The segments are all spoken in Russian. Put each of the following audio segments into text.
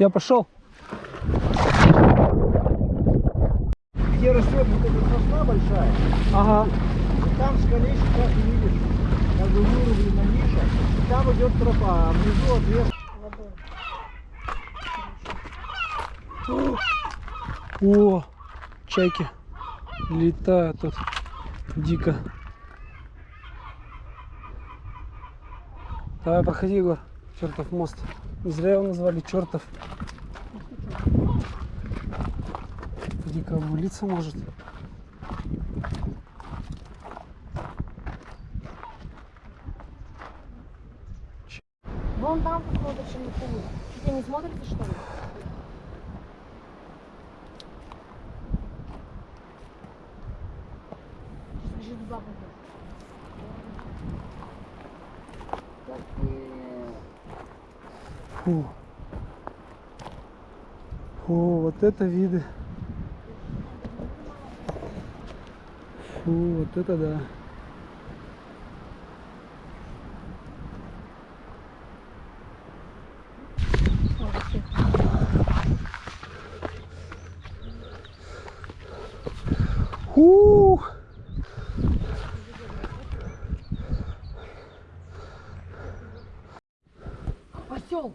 Я пошел. Где растет вот эта сосна большая, Ага. и там в скале сейчас увидишь, как бы вырублена ниша, и там идет тропа, а внизу отвес. О, чайки летают тут дико. Давай, проходи, Егор. Чертов мост. Не зря его назвали чертов. Дико обвалиться может. Вон там посмотришь не смотрите, что ли? Сейчас бежит в Фу. Фу, вот это виды. Фу, вот это да. Ух! Осел!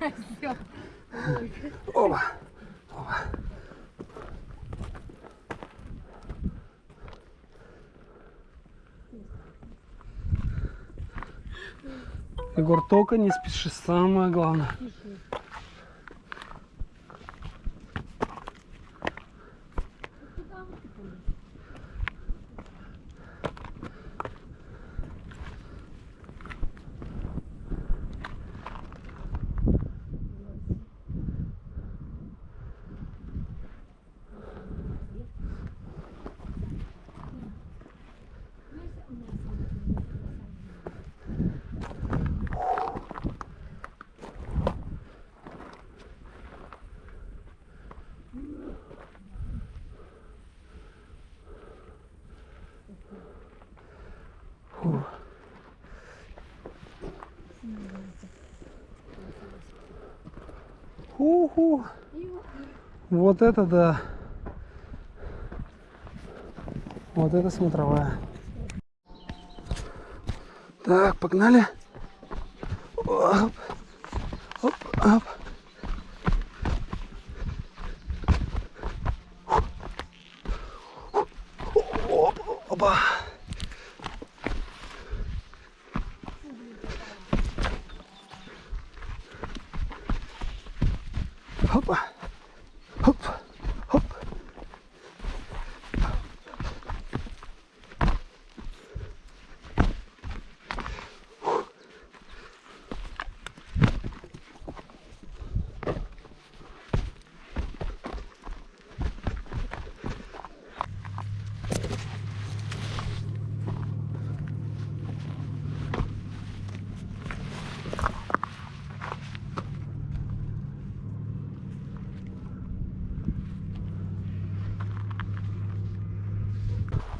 Осел. Опа. Егор, только не спеши, самое главное. Уху. Вот это да. Вот это смотровая. Так, погнали. Оп. Оп, оп. Оп, опа. Опа. Хоп.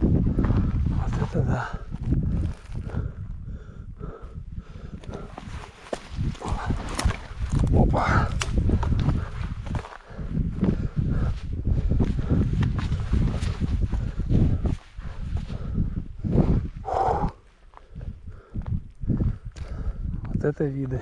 Вот это да. Опа. Вот это виды.